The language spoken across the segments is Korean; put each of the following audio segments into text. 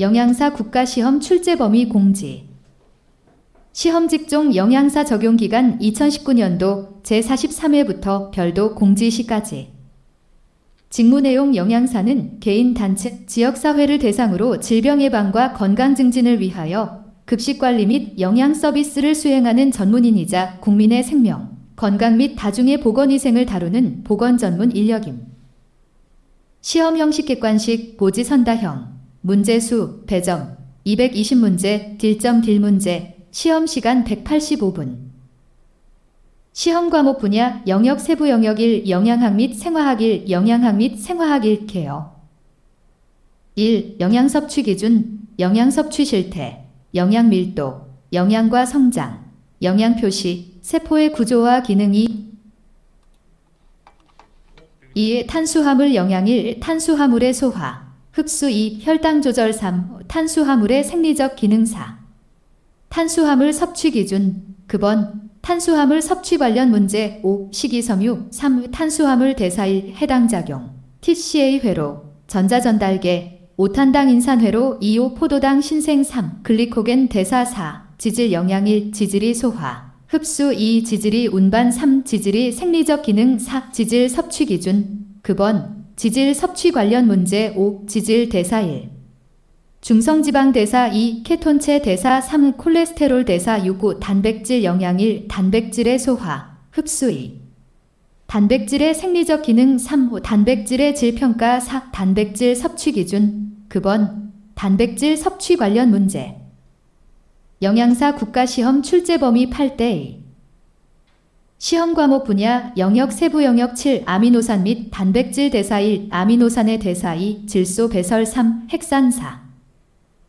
영양사 국가시험 출제 범위 공지. 시험 직종 영양사 적용 기간 2019년도 제43회부터 별도 공지 시까지. 직무 내용 영양사는 개인 단체 지역사회를 대상으로 질병 예방과 건강 증진을 위하여 급식 관리 및 영양 서비스를 수행하는 전문인이자 국민의 생명, 건강 및 다중의 보건위생을 다루는 보건 전문 인력임. 시험 형식 객관식 보지 선다형 문제수 배점 220문제 딜점 딜문제 시험 시간 185분 시험 과목 분야 영역 세부 영역 1 영양학 및 생화학 1 영양학 및 생화학 1 케어 1. 영양 섭취 기준 영양 섭취 실태 영양 밀도 영양과 성장 영양 표시 세포의 구조와 기능이 2. 탄수화물 영양 1 탄수화물의 소화 흡수 2. 혈당 조절 3. 탄수화물의 생리적 기능 4. 탄수화물 섭취 기준 급원 탄수화물 섭취 관련 문제 5. 식이섬유 3. 탄수화물 대사 1. 해당 작용 TCA 회로 전자전달계 5탄당 인산회로 2호 포도당 신생 3. 글리코겐 대사 4. 지질 영양 1. 지질이 소화 흡수 2. 지질이 운반 3. 지질이 생리적 기능 4. 지질 섭취 기준 급원 지질 섭취 관련 문제 5. 지질 대사 1. 중성지방 대사 2. 케톤체 대사 3. 콜레스테롤 대사 6. 9. 단백질 영양 1. 단백질의 소화, 흡수 2. 단백질의 생리적 기능 3. 5. 단백질의 질평가 4. 단백질 섭취 기준 급원 단백질 섭취 관련 문제 영양사 국가시험 출제 범위 8대 시험 과목 분야 영역 세부 영역 7 아미노산 및 단백질 대사 1 아미노산의 대사 2 질소 배설 3 핵산 4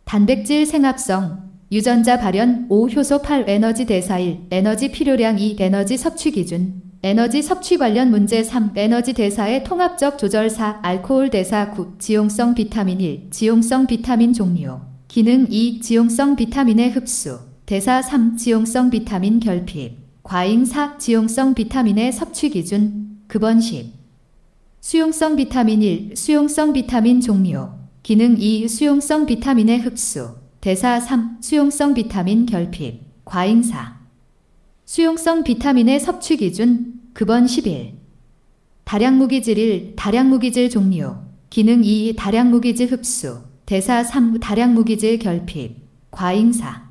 단백질 생합성 유전자 발현 5 효소 8 에너지 대사 1 에너지 필요량 2 에너지 섭취 기준 에너지 섭취 관련 문제 3 에너지 대사의 통합적 조절 4 알코올 대사 9 지용성 비타민 1 지용성 비타민 종류 기능 2 지용성 비타민의 흡수 대사 3 지용성 비타민 결핍 과잉4 지용성 비타민의 섭취 기준 급원 10 수용성 비타민 1 수용성 비타민 종류. 기능 2 수용성 비타민의 흡수. 대사 3 수용성 비타민 결핍. 과잉4 수용성 비타민의 섭취 기준 급원 11 다량 무기질 1 다량 무기질 종류. 기능 2 다량 무기질 흡수. 대사 3 다량 무기질 결핍. 과잉4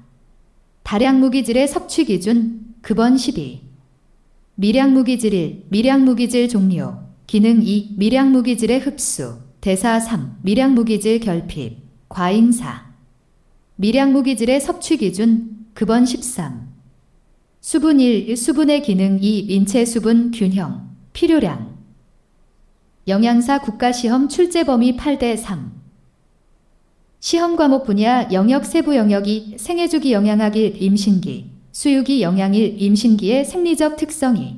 다량 무기질의 섭취 기준 급원 12. 미량무기질 1. 미량무기질 종류. 기능 2. 미량무기질의 흡수. 대사 3. 미량무기질 결핍. 과잉 4. 미량무기질의 섭취 기준. 급원 13. 수분 1. 수분의 기능 2. 인체 수분 균형. 필요량. 영양사 국가시험 출제 범위 8대 3. 시험 과목 분야 영역 세부 영역이 생애주기 영양학 1 임신기 수유기 영양일 임신기의 생리적 특성이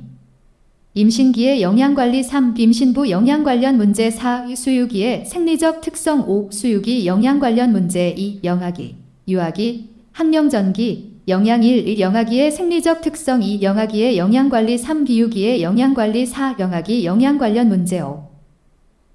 임신기의 영양관리 3. 임신부 영양 관련 문제 4. 수유기의 생리적 특성 5. 수유기 영양 관련 문제 2. 영아기, 유아기, 학령전기, 영양 1. 영아기의 생리적 특성 2. 영아기의 영양관리 3. 비유기의 영양관리 4. 영아기 영양 관련 문제 5.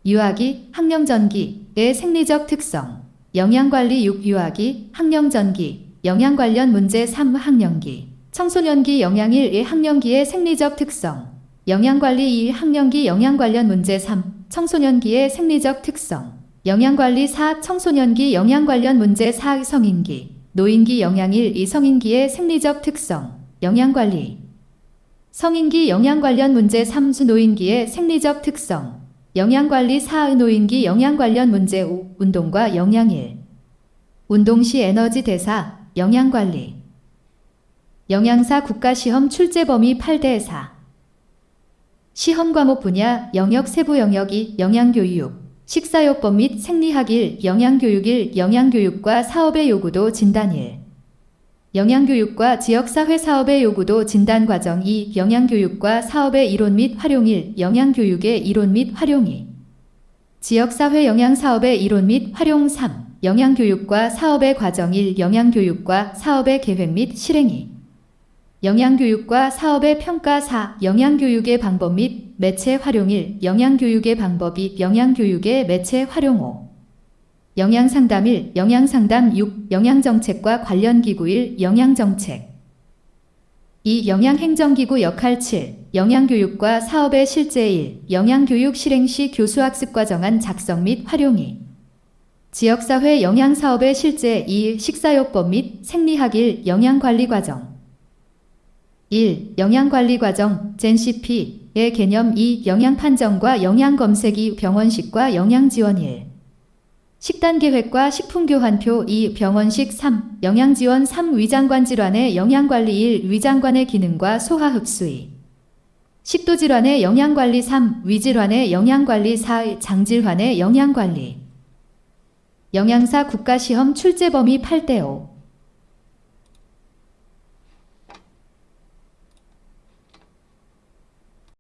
유아기, 학령전기의 생리적 특성 영양관리 6. 유아기, 학령전기, 영양 관련 문제 3. 학령기 청소년기 영양 1. 학령기의 생리적 특성 영양관리 2. 학령기 영양 관련 문제 3. 청소년기의 생리적 특성 영양관리 4. 청소년기 영양 관련 문제 4. 성인기 노인기 영양 1. 2. 성인기의 생리적 특성 영양관리 성인기 영양 관련 문제 3. 수 노인기의 생리적 특성 영양관리 4. 노인기 영양 관련 문제 5. 운동과 영양 1. 운동 시 에너지 대사 영양관리. 영양사 국가시험 출제 범위 8대 4 시험 과목 분야 영역 세부 영역 이 영양교육, 식사요법 및 생리학 1, 영양교육 1, 영양교육과 사업의 요구도 진단 1 영양교육과 지역사회 사업의 요구도 진단 과정 2, 영양교육과 사업의 이론 및 활용 1, 영양교육의 이론 및 활용 2 지역사회 영양사업의 이론 및 활용 3, 영양교육과 사업의 과정 1. 영양교육과 사업의 계획 및 실행 2. 영양교육과 사업의 평가 4. 영양교육의 방법 및 매체 활용 1. 영양교육의 방법 2. 영양교육의 매체 활용 5. 영양상담 1, 영양상담 6, 영양정책과 관련 기구 1, 영양정책 2. 영양행정기구 역할 7. 영양교육과 사업의 실제 1. 영양교육 실행 시 교수학습 과정안 작성 및 활용이. 지역사회 영양사업의 실제 2. 식사요법 및 생리학 1. 영양관리 과정. 1. 영양관리 과정 젠CP의 개념 2. 영양판정과 영양검색 2. 병원식과 영양지원 1. 식단계획과 식품교환표 2. 병원식 3. 영양지원 3. 위장관 질환의 영양관리 1. 위장관의 기능과 소화 흡수 2. 식도질환의 영양관리 3. 위질환의 영양관리 4. 장질환의 영양관리 영양사 국가시험 출제 범위 8대 5